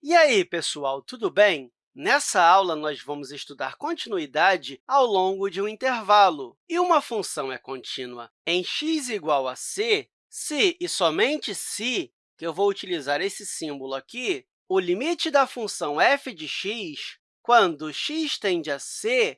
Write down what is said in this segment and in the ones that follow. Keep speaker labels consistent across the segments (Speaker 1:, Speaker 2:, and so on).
Speaker 1: E aí, pessoal, tudo bem? Nessa aula, nós vamos estudar continuidade ao longo de um intervalo. E uma função é contínua em x igual a c, se e somente se, que eu vou utilizar esse símbolo aqui, o limite da função f de x, quando x tende a c,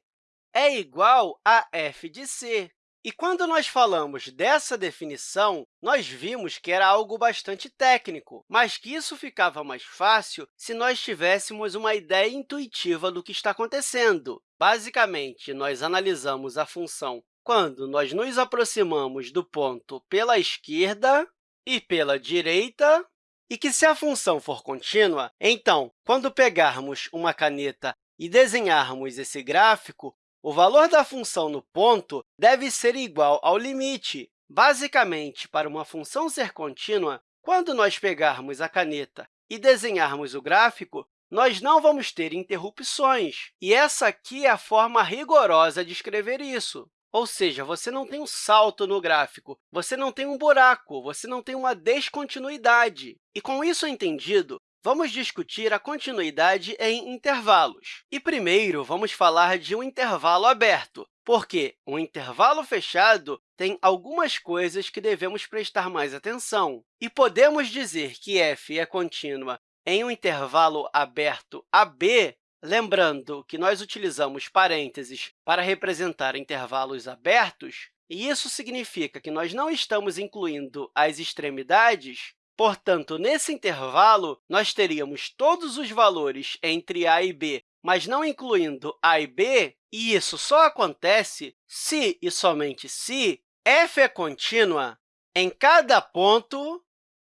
Speaker 1: é igual a f de c. E quando nós falamos dessa definição, nós vimos que era algo bastante técnico, mas que isso ficava mais fácil se nós tivéssemos uma ideia intuitiva do que está acontecendo. Basicamente, nós analisamos a função quando nós nos aproximamos do ponto pela esquerda e pela direita, e que, se a função for contínua, então, quando pegarmos uma caneta e desenharmos esse gráfico, o valor da função no ponto deve ser igual ao limite. Basicamente, para uma função ser contínua, quando nós pegarmos a caneta e desenharmos o gráfico, nós não vamos ter interrupções. E essa aqui é a forma rigorosa de escrever isso. Ou seja, você não tem um salto no gráfico, você não tem um buraco, você não tem uma descontinuidade. E, com isso entendido, Vamos discutir a continuidade em intervalos. E, primeiro, vamos falar de um intervalo aberto, porque um intervalo fechado tem algumas coisas que devemos prestar mais atenção. E podemos dizer que f é contínua em um intervalo aberto AB, lembrando que nós utilizamos parênteses para representar intervalos abertos, e isso significa que nós não estamos incluindo as extremidades, Portanto, nesse intervalo, nós teríamos todos os valores entre a e b, mas não incluindo a e b, e isso só acontece se e somente se f é contínua em cada ponto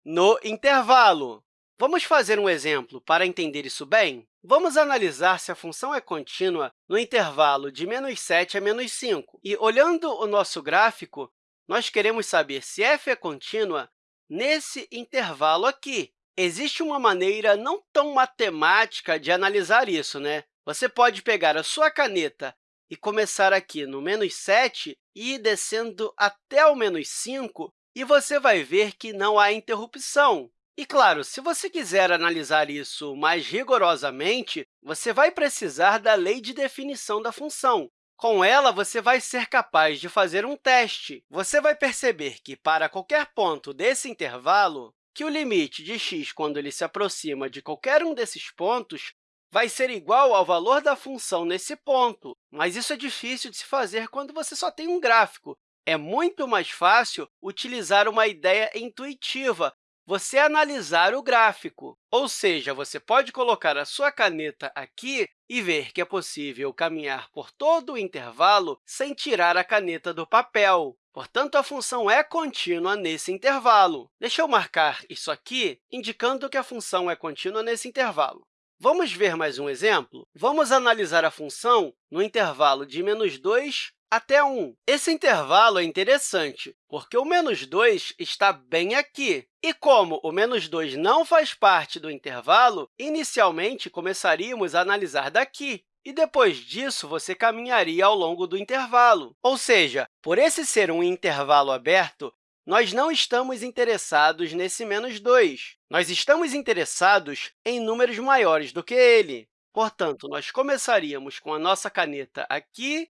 Speaker 1: no intervalo. Vamos fazer um exemplo para entender isso bem? Vamos analisar se a função é contínua no intervalo de menos 7 a menos 5. E, olhando o nosso gráfico, nós queremos saber se f é contínua nesse intervalo aqui. Existe uma maneira não tão matemática de analisar isso, né? Você pode pegar a sua caneta e começar aqui no menos 7 e ir descendo até o menos 5, e você vai ver que não há interrupção. E, claro, se você quiser analisar isso mais rigorosamente, você vai precisar da lei de definição da função, com ela, você vai ser capaz de fazer um teste. Você vai perceber que, para qualquer ponto desse intervalo, que o limite de x, quando ele se aproxima de qualquer um desses pontos, vai ser igual ao valor da função nesse ponto. Mas isso é difícil de se fazer quando você só tem um gráfico. É muito mais fácil utilizar uma ideia intuitiva, você analisar o gráfico. Ou seja, você pode colocar a sua caneta aqui e ver que é possível caminhar por todo o intervalo sem tirar a caneta do papel. Portanto, a função é contínua nesse intervalo. Deixa eu marcar isso aqui, indicando que a função é contínua nesse intervalo. Vamos ver mais um exemplo? Vamos analisar a função no intervalo de menos 2 até 1. Esse intervalo é interessante, porque o menos 2 está bem aqui. E como o menos 2 não faz parte do intervalo, inicialmente começaríamos a analisar daqui. E depois disso, você caminharia ao longo do intervalo. Ou seja, por esse ser um intervalo aberto, nós não estamos interessados nesse menos 2. Nós estamos interessados em números maiores do que ele. Portanto, nós começaríamos com a nossa caneta aqui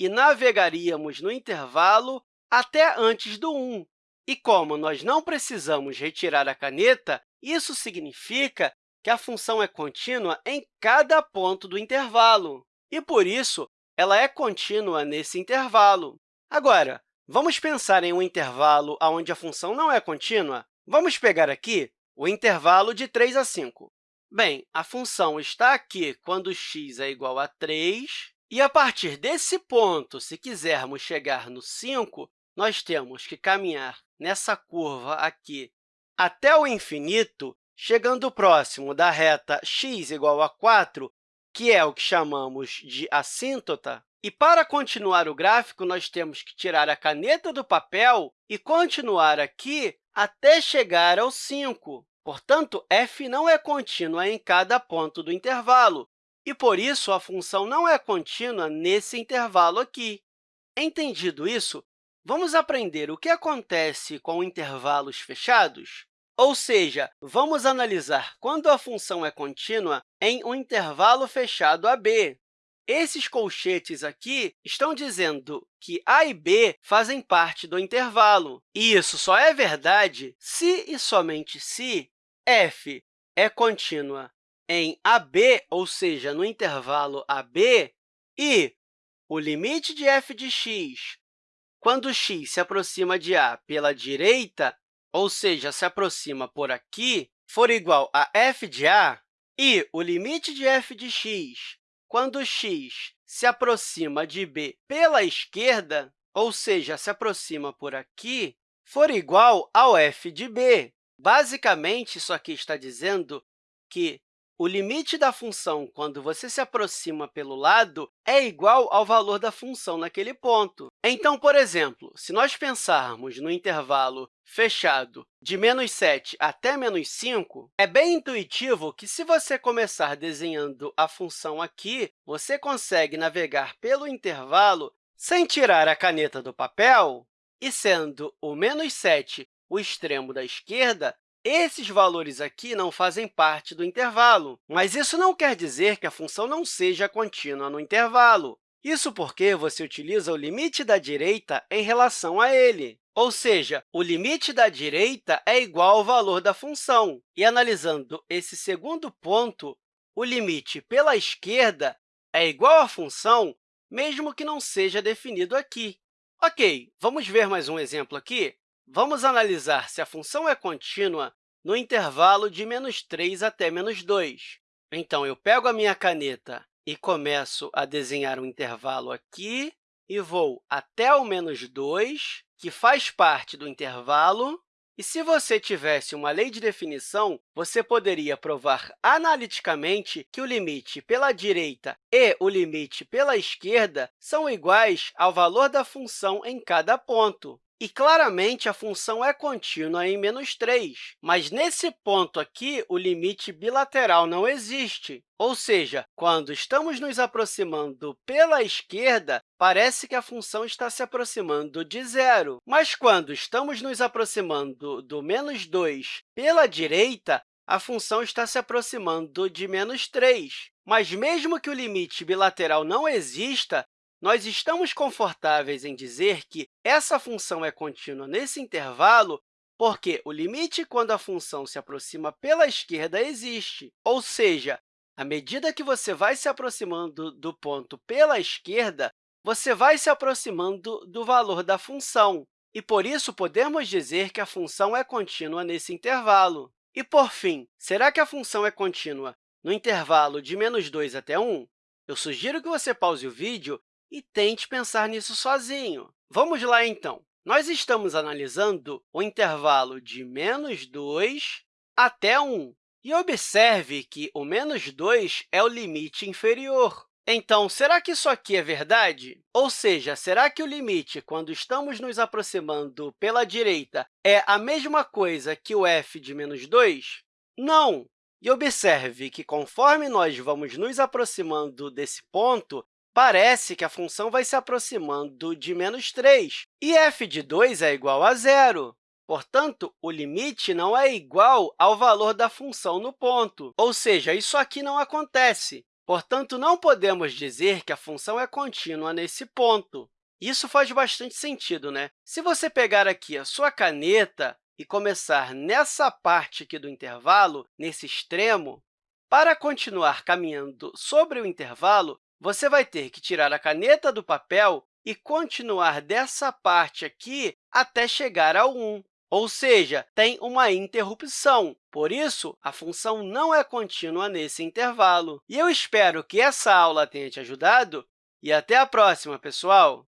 Speaker 1: e navegaríamos no intervalo até antes do 1. E como nós não precisamos retirar a caneta, isso significa que a função é contínua em cada ponto do intervalo, e, por isso, ela é contínua nesse intervalo. Agora, vamos pensar em um intervalo onde a função não é contínua? Vamos pegar aqui o intervalo de 3 a 5. Bem, a função está aqui quando x é igual a 3 e, a partir desse ponto, se quisermos chegar no 5, nós temos que caminhar nessa curva aqui até o infinito, chegando próximo da reta x igual a 4, que é o que chamamos de assíntota. E, para continuar o gráfico, nós temos que tirar a caneta do papel e continuar aqui até chegar ao 5. Portanto, f não é contínua em cada ponto do intervalo, e, por isso, a função não é contínua nesse intervalo aqui. Entendido isso, vamos aprender o que acontece com intervalos fechados? Ou seja, vamos analisar quando a função é contínua em um intervalo fechado AB. Esses colchetes aqui estão dizendo que a e b fazem parte do intervalo. E isso só é verdade se e somente se f é contínua em AB, ou seja, no intervalo AB, e o limite de f de x, quando x se aproxima de a pela direita, ou seja, se aproxima por aqui, for igual a f de a, e o limite de f de x, quando x se aproxima de b pela esquerda, ou seja, se aproxima por aqui, for igual ao f de b. Basicamente, isso aqui está dizendo que o limite da função, quando você se aproxima pelo lado, é igual ao valor da função naquele ponto. Então, por exemplo, se nós pensarmos no intervalo fechado de menos 7 até menos 5, é bem intuitivo que, se você começar desenhando a função aqui, você consegue navegar pelo intervalo sem tirar a caneta do papel, e sendo o menos 7 o extremo da esquerda, esses valores aqui não fazem parte do intervalo, mas isso não quer dizer que a função não seja contínua no intervalo. Isso porque você utiliza o limite da direita em relação a ele. Ou seja, o limite da direita é igual ao valor da função. E, analisando esse segundo ponto, o limite pela esquerda é igual à função, mesmo que não seja definido aqui. Ok, vamos ver mais um exemplo aqui? Vamos analisar se a função é contínua no intervalo de menos 3 até menos 2. Então, eu pego a minha caneta e começo a desenhar um intervalo aqui e vou até o menos 2, que faz parte do intervalo. E se você tivesse uma lei de definição, você poderia provar analiticamente que o limite pela direita e o limite pela esquerda são iguais ao valor da função em cada ponto. E, claramente, a função é contínua em menos 3, mas, nesse ponto aqui, o limite bilateral não existe. Ou seja, quando estamos nos aproximando pela esquerda, parece que a função está se aproximando de zero. Mas, quando estamos nos aproximando do menos 2 pela direita, a função está se aproximando de menos 3. Mas, mesmo que o limite bilateral não exista, nós estamos confortáveis em dizer que essa função é contínua nesse intervalo porque o limite quando a função se aproxima pela esquerda existe, ou seja, à medida que você vai se aproximando do ponto pela esquerda, você vai se aproximando do valor da função, e, por isso, podemos dizer que a função é contínua nesse intervalo. E, por fim, será que a função é contínua no intervalo de menos 2 até 1? Eu sugiro que você pause o vídeo e tente pensar nisso sozinho. Vamos lá, então. Nós estamos analisando o intervalo de menos 2 até 1. E observe que o menos 2 é o limite inferior. Então, será que isso aqui é verdade? Ou seja, será que o limite, quando estamos nos aproximando pela direita, é a mesma coisa que o f de menos 2? Não! E observe que, conforme nós vamos nos aproximando desse ponto, parece que a função vai se aproximando de menos 3, e f de 2 é igual a zero. Portanto, o limite não é igual ao valor da função no ponto, ou seja, isso aqui não acontece. Portanto, não podemos dizer que a função é contínua nesse ponto. Isso faz bastante sentido, né? Se você pegar aqui a sua caneta e começar nessa parte aqui do intervalo, nesse extremo, para continuar caminhando sobre o intervalo, você vai ter que tirar a caneta do papel e continuar dessa parte aqui até chegar ao 1, ou seja, tem uma interrupção. Por isso, a função não é contínua nesse intervalo. E eu espero que essa aula tenha te ajudado e até a próxima, pessoal!